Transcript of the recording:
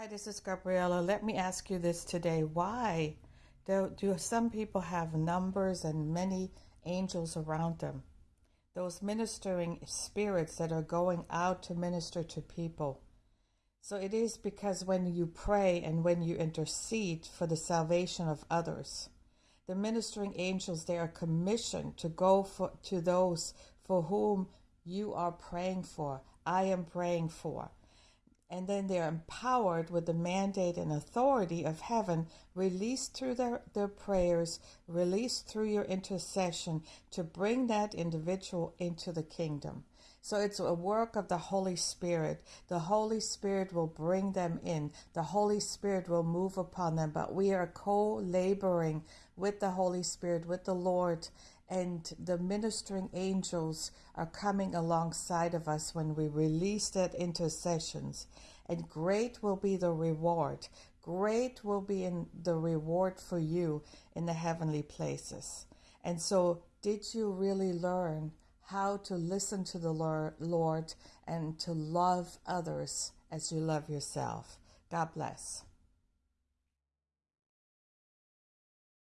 Hi, this is Gabriella. Let me ask you this today. Why do, do some people have numbers and many angels around them? Those ministering spirits that are going out to minister to people. So it is because when you pray and when you intercede for the salvation of others, the ministering angels they are commissioned to go for, to those for whom you are praying for. I am praying for and then they're empowered with the mandate and authority of heaven released through their, their prayers, released through your intercession to bring that individual into the kingdom. So it's a work of the Holy Spirit. The Holy Spirit will bring them in. The Holy Spirit will move upon them. But we are co laboring with the Holy Spirit, with the Lord, and the ministering angels are coming alongside of us when we release that intercessions. And great will be the reward. Great will be in the reward for you in the heavenly places. And so, did you really learn how to listen to the Lord and to love others as you love yourself? God bless.